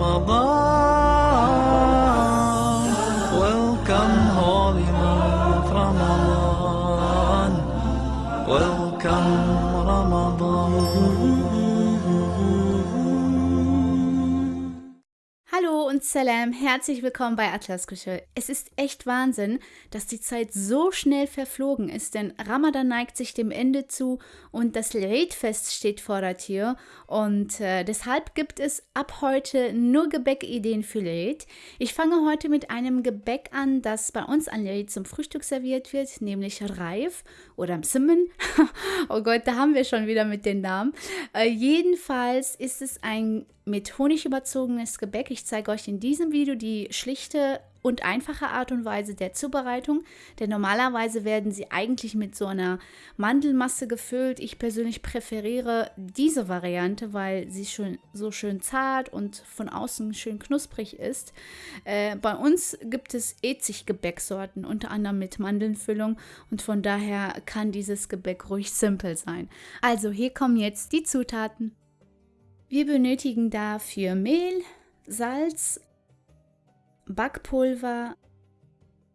Ramadan. Und Salam, herzlich willkommen bei Atlas Küche. Es ist echt Wahnsinn, dass die Zeit so schnell verflogen ist, denn Ramadan neigt sich dem Ende zu und das Eid-Fest steht vor der Tür und äh, deshalb gibt es ab heute nur Gebäckideen für Eid. Ich fange heute mit einem Gebäck an, das bei uns an Eid zum Frühstück serviert wird, nämlich Reif oder Msimmen. oh Gott, da haben wir schon wieder mit den Namen. Äh, jedenfalls ist es ein mit Honig überzogenes Gebäck. Ich zeige euch in diesem Video die schlichte und einfache Art und Weise der Zubereitung, denn normalerweise werden sie eigentlich mit so einer Mandelmasse gefüllt. Ich persönlich präferiere diese Variante, weil sie schon so schön zart und von außen schön knusprig ist. Äh, bei uns gibt es Ezig-Gebäcksorten, unter anderem mit Mandelnfüllung und von daher kann dieses Gebäck ruhig simpel sein. Also hier kommen jetzt die Zutaten. Wir benötigen dafür Mehl, Salz, Backpulver,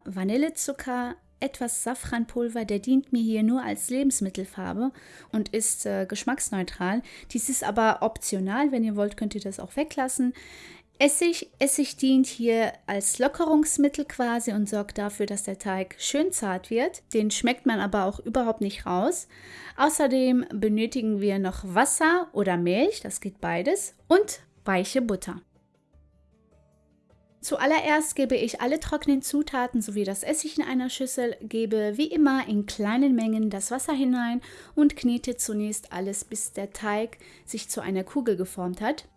Vanillezucker, etwas Safranpulver, der dient mir hier nur als Lebensmittelfarbe und ist äh, geschmacksneutral. Dies ist aber optional, wenn ihr wollt, könnt ihr das auch weglassen. Essig, Essig dient hier als Lockerungsmittel quasi und sorgt dafür, dass der Teig schön zart wird. Den schmeckt man aber auch überhaupt nicht raus. Außerdem benötigen wir noch Wasser oder Milch, das geht beides, und weiche Butter. Zuallererst gebe ich alle trockenen Zutaten sowie das Essig in einer Schüssel, gebe wie immer in kleinen Mengen das Wasser hinein und knete zunächst alles, bis der Teig sich zu einer Kugel geformt hat.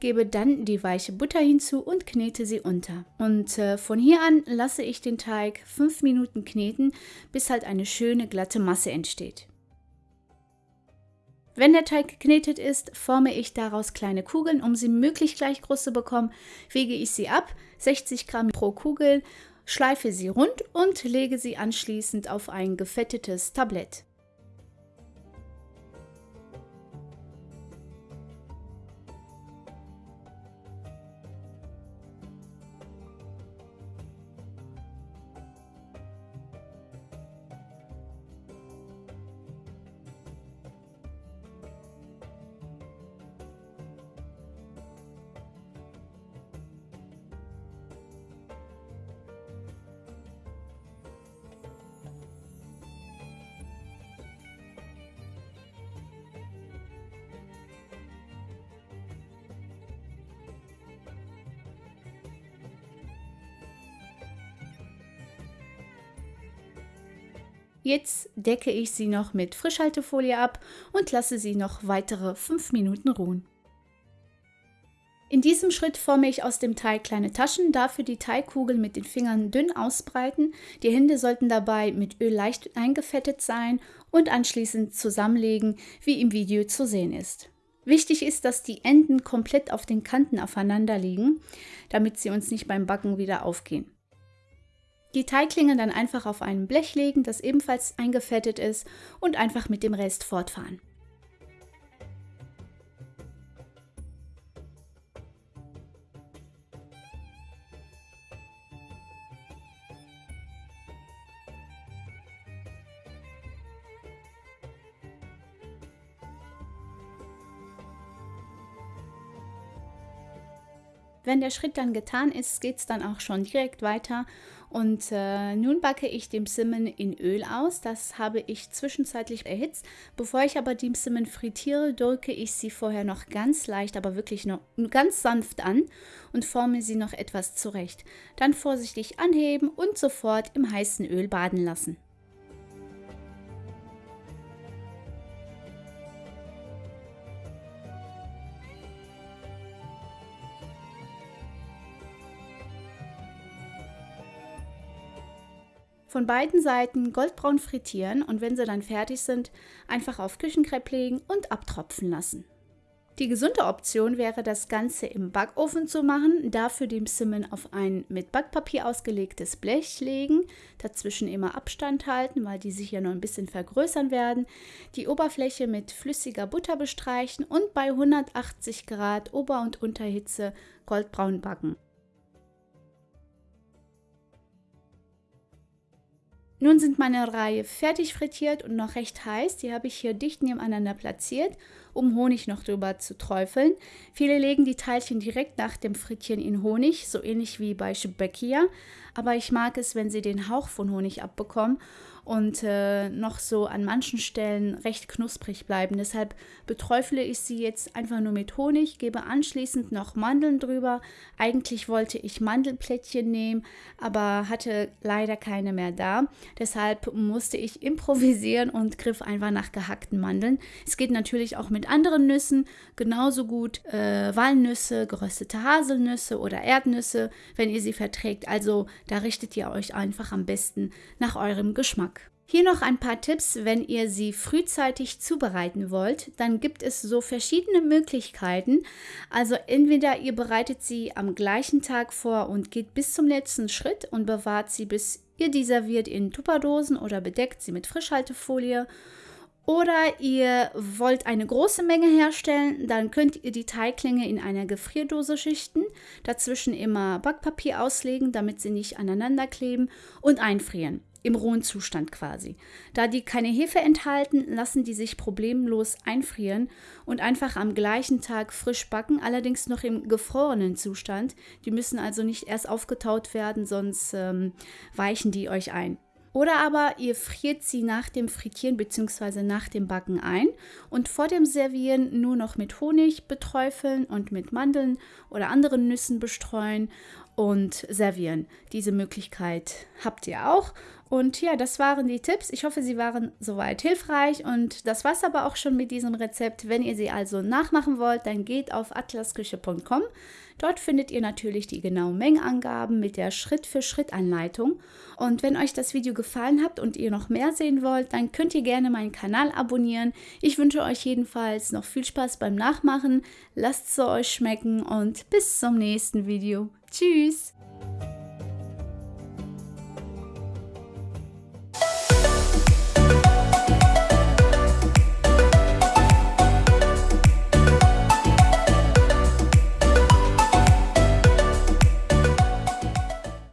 Gebe dann die weiche Butter hinzu und knete sie unter. Und äh, von hier an lasse ich den Teig 5 Minuten kneten, bis halt eine schöne glatte Masse entsteht. Wenn der Teig geknetet ist, forme ich daraus kleine Kugeln. Um sie möglichst gleich groß zu bekommen, wege ich sie ab, 60 Gramm pro Kugel, schleife sie rund und lege sie anschließend auf ein gefettetes Tablett. Jetzt decke ich sie noch mit Frischhaltefolie ab und lasse sie noch weitere 5 Minuten ruhen. In diesem Schritt forme ich aus dem Teig kleine Taschen, dafür die Teigkugel mit den Fingern dünn ausbreiten. Die Hände sollten dabei mit Öl leicht eingefettet sein und anschließend zusammenlegen, wie im Video zu sehen ist. Wichtig ist, dass die Enden komplett auf den Kanten aufeinander liegen, damit sie uns nicht beim Backen wieder aufgehen. Die Teiglinge dann einfach auf ein Blech legen, das ebenfalls eingefettet ist und einfach mit dem Rest fortfahren. Wenn der Schritt dann getan ist, geht es dann auch schon direkt weiter und äh, nun backe ich den Simmen in Öl aus. Das habe ich zwischenzeitlich erhitzt. Bevor ich aber die Simmen frittiere, drücke ich sie vorher noch ganz leicht, aber wirklich noch ganz sanft an und forme sie noch etwas zurecht. Dann vorsichtig anheben und sofort im heißen Öl baden lassen. Von beiden Seiten goldbraun frittieren und wenn sie dann fertig sind, einfach auf Küchenkrepp legen und abtropfen lassen. Die gesunde Option wäre, das Ganze im Backofen zu machen, dafür die Simmen auf ein mit Backpapier ausgelegtes Blech legen, dazwischen immer Abstand halten, weil die sich ja noch ein bisschen vergrößern werden, die Oberfläche mit flüssiger Butter bestreichen und bei 180 Grad Ober- und Unterhitze goldbraun backen. Nun sind meine Reihe fertig frittiert und noch recht heiß. Die habe ich hier dicht nebeneinander platziert, um Honig noch drüber zu träufeln. Viele legen die Teilchen direkt nach dem Frittieren in Honig, so ähnlich wie bei Shebekia. Aber ich mag es, wenn sie den Hauch von Honig abbekommen und äh, noch so an manchen Stellen recht knusprig bleiben. Deshalb beträufle ich sie jetzt einfach nur mit Honig, gebe anschließend noch Mandeln drüber. Eigentlich wollte ich Mandelplättchen nehmen, aber hatte leider keine mehr da. Deshalb musste ich improvisieren und griff einfach nach gehackten Mandeln. Es geht natürlich auch mit anderen Nüssen, genauso gut äh, Walnüsse, geröstete Haselnüsse oder Erdnüsse, wenn ihr sie verträgt. Also da richtet ihr euch einfach am besten nach eurem Geschmack. Hier noch ein paar Tipps, wenn ihr sie frühzeitig zubereiten wollt. Dann gibt es so verschiedene Möglichkeiten. Also entweder ihr bereitet sie am gleichen Tag vor und geht bis zum letzten Schritt und bewahrt sie, bis ihr die serviert in Tupperdosen oder bedeckt sie mit Frischhaltefolie. Oder ihr wollt eine große Menge herstellen, dann könnt ihr die Teiglinge in einer Gefrierdose schichten, dazwischen immer Backpapier auslegen, damit sie nicht aneinander kleben und einfrieren im rohen Zustand quasi. Da die keine Hefe enthalten, lassen die sich problemlos einfrieren und einfach am gleichen Tag frisch backen, allerdings noch im gefrorenen Zustand. Die müssen also nicht erst aufgetaut werden, sonst ähm, weichen die euch ein. Oder aber ihr friert sie nach dem Frittieren bzw. nach dem Backen ein und vor dem Servieren nur noch mit Honig beträufeln und mit Mandeln oder anderen Nüssen bestreuen und servieren. Diese Möglichkeit habt ihr auch. Und ja, das waren die Tipps. Ich hoffe, sie waren soweit hilfreich. Und das war's aber auch schon mit diesem Rezept. Wenn ihr sie also nachmachen wollt, dann geht auf atlasküche.com. Dort findet ihr natürlich die genauen Mengenangaben mit der Schritt-für-Schritt-Anleitung. Und wenn euch das Video gefallen hat und ihr noch mehr sehen wollt, dann könnt ihr gerne meinen Kanal abonnieren. Ich wünsche euch jedenfalls noch viel Spaß beim Nachmachen. Lasst es euch schmecken und bis zum nächsten Video. Tschüss!